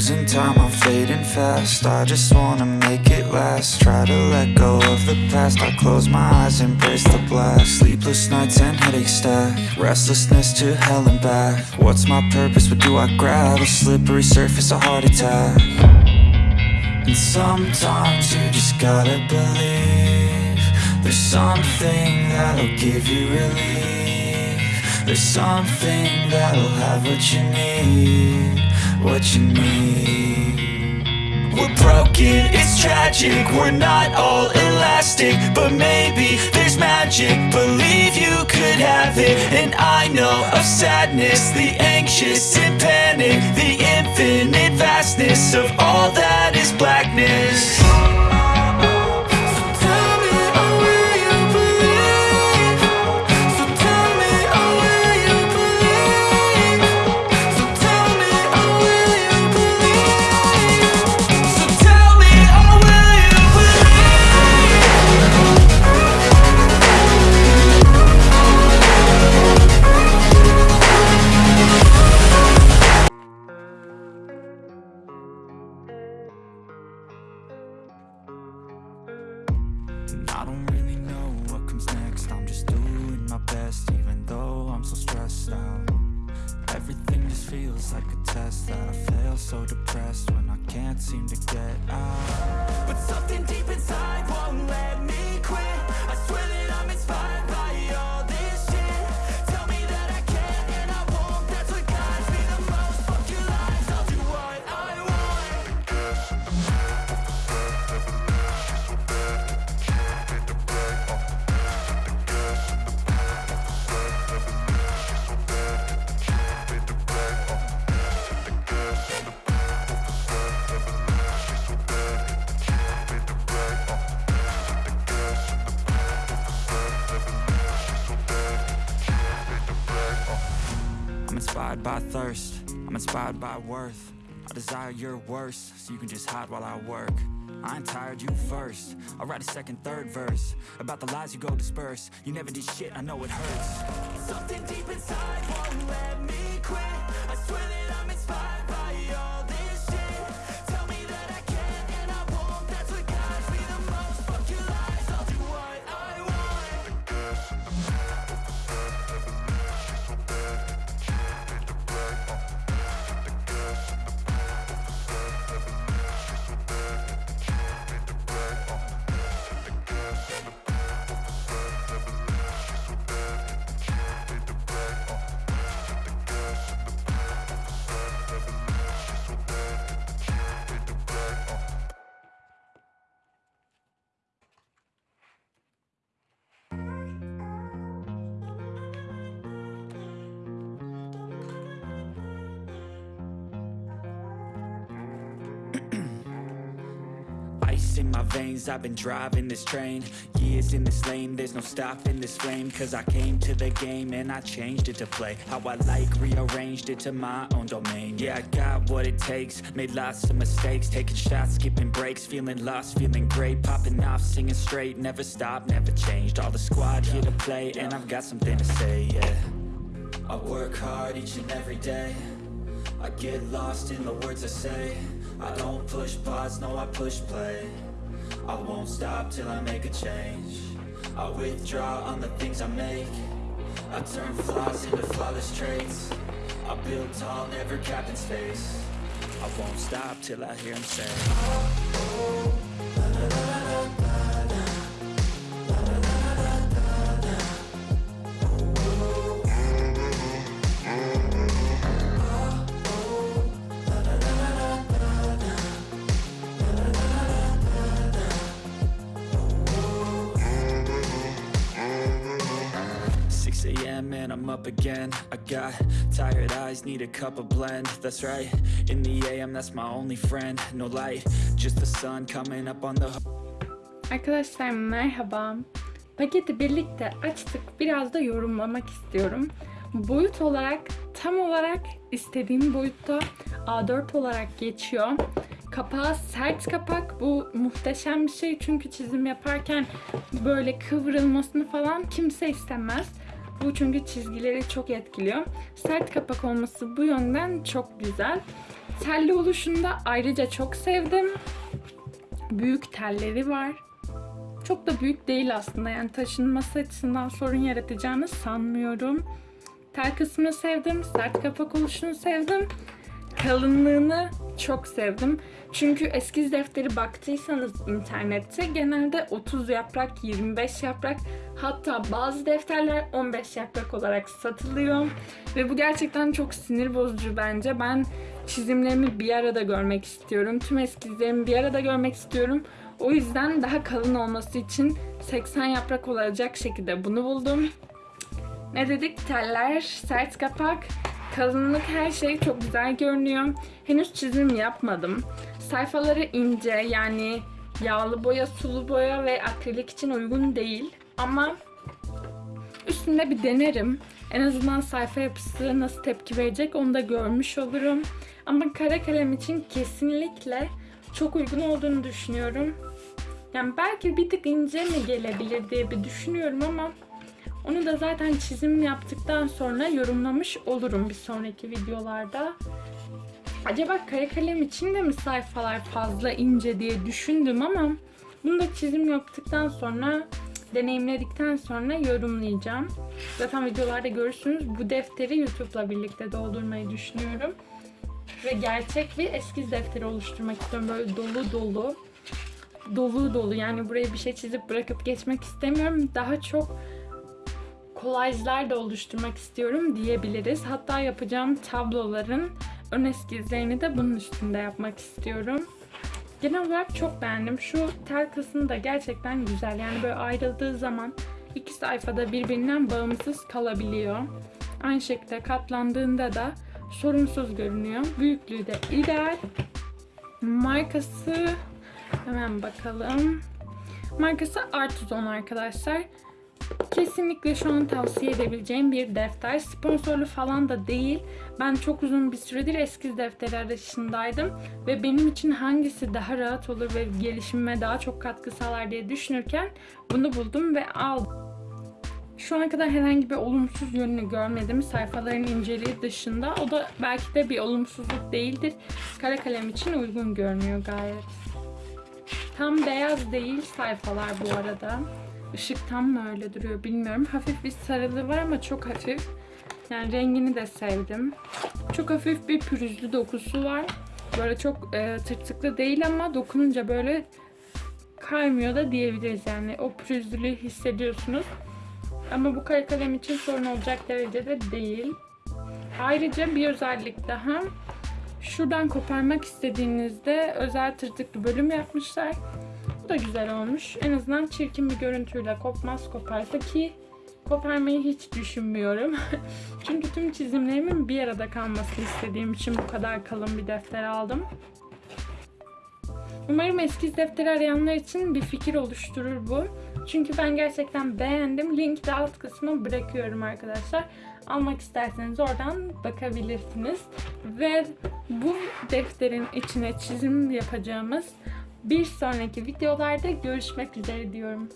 losing time, I'm fading fast. I just wanna make it last. Try to let go of the past. I close my eyes, embrace the blast. Sleepless nights and headaches stack. Restlessness to hell and back. What's my purpose? What do I grab? A slippery surface, a heart attack. And sometimes you just gotta believe There's something that'll give you relief There's something that'll have what you need What you need We're broken, it's tragic. We're not all elastic But maybe there's magic. Believe you could have it. And I know of sadness The anxious and panic The infinite vastness Of all that is blackness And I don't really know what comes next. I'm just doing my best even though I'm so stressed out. Everything just feels like a test that I fail so depressed when I can't seem to get out. But something deep by thirst, I'm inspired by worth. I desire your worst, so you can just hide while I work. I ain't tired, you first. I'll write a second, third verse about the lies you go disperse. You never did shit, I know it hurts. Something deep inside won't let me quit. In my veins, I've been driving this train Years in this lane, there's no stopping this flame Cause I came to the game and I changed it to play. How I like, rearranged it to my own domain. Yeah, I got what it takes, made lots of mistakes. Taking shots, skipping breaks, feeling lost, feeling great. Popping off, singing straight, never stopped, never changed. All the squad here to play and I've got something to say, yeah. I work hard each and every day. I get lost in the words I say. I don't push pause, no I push play I won't stop till I make a change. I withdraw on the things I make. I turn flaws into flawless traits. I build tall, never capped in space. I won't stop till I hear him say Six a.m. and I'm up again I got tired eyes, need a cup of blend That's right, in the AM that's my only friend No light, just the sun coming up on the Arkadaşlar merhaba. Paketi birlikte açtık. Biraz da yorumlamak istiyorum. Boyut olarak tam olarak istediğim boyutta A4 olarak geçiyor. Kapağı sert kapak. Bu muhteşem bir şey çünkü çizim yaparken böyle kıvrılmasını falan kimse istemez. Bu çünkü çizgileri çok etkiliyor. Sert kapak olması bu yönden çok güzel. Telli oluşunu da ayrıca çok sevdim. Büyük telleri var. Çok da büyük değil aslında yani taşınması açısından sorun yaratacağını sanmıyorum. Tel kısmını sevdim, sert kapak oluşunu sevdim. Kalınlığını çok sevdim. Çünkü eskiz defteri baktıysanız internette genelde 30 yaprak, 25 yaprak hatta bazı defterler 15 yaprak olarak satılıyor. Ve bu gerçekten çok sinir bozucu bence. Ben çizimlerimi bir arada görmek istiyorum. Tüm eskizlerimi bir arada görmek istiyorum. O yüzden daha kalın olması için 80 yaprak olacak şekilde bunu buldum. Ne dedik? Teller, sert kapak, kalınlık her şey çok güzel görünüyor. Henüz çizim yapmadım. Sayfaları ince yani yağlı boya, sulu boya ve akrilik için uygun değil. Ama üstünde bir denerim. En azından sayfa yapısı nasıl tepki verecek onu da görmüş olurum. Ama kara kalem için kesinlikle çok uygun olduğunu düşünüyorum. Yani belki bir tık ince mi gelebilir diye bir düşünüyorum ama onu da zaten çizim yaptıktan sonra yorumlamış olurum bir sonraki videolarda. Acaba kare kalem için de mi sayfalar fazla ince diye düşündüm ama bunu da çizim yaptıktan sonra deneyimledikten sonra yorumlayacağım. Zaten videolarda görürsünüz bu defteri YouTube'la birlikte doldurmayı düşünüyorum. Ve gerçek bir eskiz defteri oluşturmak istiyorum. Böyle dolu dolu. Dolu dolu yani buraya bir şey çizip bırakıp geçmek istemiyorum. Daha çok kolajlar da oluşturmak istiyorum diyebiliriz. Hatta yapacağım tabloların ön eskizlerini de bunun üstünde yapmak istiyorum. Genel olarak çok beğendim. Şu tel kısmı da gerçekten güzel. Yani böyle ayrıldığı zaman iki sayfada birbirinden bağımsız kalabiliyor. Aynı şekilde katlandığında da sorunsuz görünüyor. Büyüklüğü de ideal. Markası hemen bakalım. Markası Artuzon arkadaşlar. Kesinlikle şu an tavsiye edebileceğim bir defter. Sponsorlu falan da değil. Ben çok uzun bir süredir eskiz defteri arayışındaydım. Ve benim için hangisi daha rahat olur ve gelişimime daha çok katkı sağlar diye düşünürken bunu buldum ve aldım. Şu ana kadar herhangi bir olumsuz yönünü görmedim sayfaların inceliği dışında. O da belki de bir olumsuzluk değildir. Kara kalem için uygun görünüyor gayet. Tam beyaz değil sayfalar bu arada. Işık tam mı öyle duruyor bilmiyorum. Hafif bir sarılığı var ama çok hafif. Yani rengini de sevdim. Çok hafif bir pürüzlü dokusu var. Böyle çok e, tırtıklı değil ama dokununca böyle kaymıyor da diyebiliriz yani. O pürüzlülüğü hissediyorsunuz. Ama bu kare kalem için sorun olacak derecede değil. Ayrıca bir özellik daha. Şuradan koparmak istediğinizde özel tırtıklı bölüm yapmışlar. Da güzel olmuş. En azından çirkin bir görüntüyle kopmaz koparsa ki koparmayı hiç düşünmüyorum. Çünkü tüm çizimlerimin bir arada kalmasını istediğim için bu kadar kalın bir defter aldım. Umarım eskiz defteri arayanlar için bir fikir oluşturur bu. Çünkü ben gerçekten beğendim. Link de alt kısmına bırakıyorum arkadaşlar. Almak isterseniz oradan bakabilirsiniz. Ve bu defterin içine çizim yapacağımız bir sonraki videolarda görüşmek üzere diyorum.